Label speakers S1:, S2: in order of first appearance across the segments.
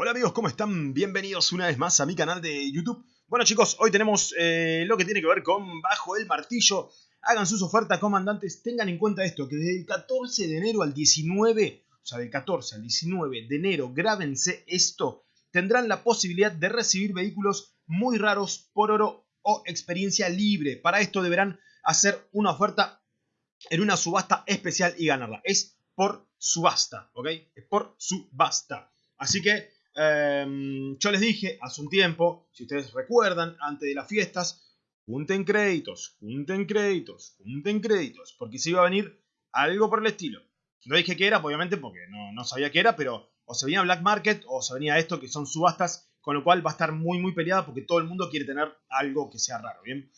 S1: Hola amigos, ¿cómo están? Bienvenidos una vez más a mi canal de YouTube. Bueno chicos, hoy tenemos eh, lo que tiene que ver con Bajo el Martillo. Hagan sus ofertas, comandantes. Tengan en cuenta esto, que desde el 14 de enero al 19, o sea, del 14 al 19 de enero, grábense esto. Tendrán la posibilidad de recibir vehículos muy raros por oro o experiencia libre. Para esto deberán hacer una oferta en una subasta especial y ganarla. Es por subasta, ¿ok? Es por subasta. Así que Em, yo les dije hace un tiempo, si ustedes recuerdan, antes de las fiestas, junten créditos, junten créditos, junten créditos, porque se iba a venir algo por el estilo. No dije que era, obviamente, porque no, no sabía qué era, pero o se venía Black Market o se venía esto, que son subastas, con lo cual va a estar muy, muy peleada porque todo el mundo quiere tener algo que sea raro, ¿bien?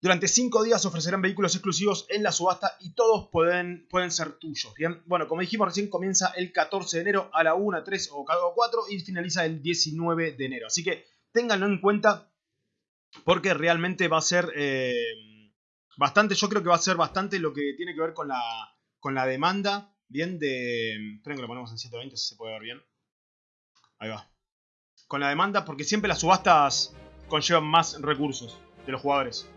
S1: Durante 5 días ofrecerán vehículos exclusivos en la subasta y todos pueden, pueden ser tuyos. Bien, bueno, como dijimos recién, comienza el 14 de enero a la 1, 3 o cada 4 y finaliza el 19 de enero. Así que ténganlo en cuenta porque realmente va a ser eh, bastante, yo creo que va a ser bastante lo que tiene que ver con la, con la demanda. Bien, de. Esperen que lo ponemos en 720 si se puede ver bien. Ahí va. Con la demanda, porque siempre las subastas conllevan más recursos de los jugadores.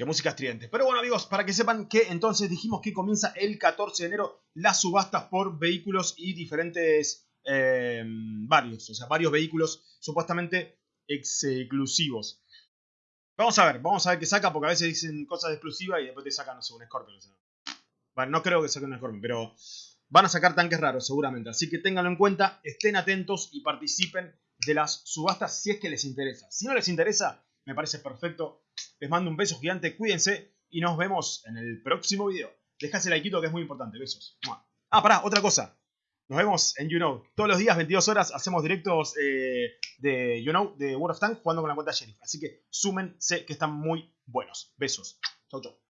S1: Qué música estridente. Pero bueno amigos, para que sepan que entonces dijimos que comienza el 14 de enero las subastas por vehículos y diferentes eh, varios, o sea, varios vehículos supuestamente exclusivos. Vamos a ver, vamos a ver qué saca, porque a veces dicen cosas exclusivas y después te sacan, no sé, un Scorpion. Bueno, no creo que saquen un Scorpion, pero van a sacar tanques raros seguramente. Así que ténganlo en cuenta, estén atentos y participen de las subastas si es que les interesa. Si no les interesa, me parece perfecto les mando un beso gigante, cuídense y nos vemos en el próximo video. Dejase like que es muy importante. Besos. Ah, pará, otra cosa. Nos vemos en You Know. Todos los días, 22 horas, hacemos directos eh, de You Know, de World of Tanks, jugando con la cuenta Sheriff. Así que súmense que están muy buenos. Besos. Chau, chau.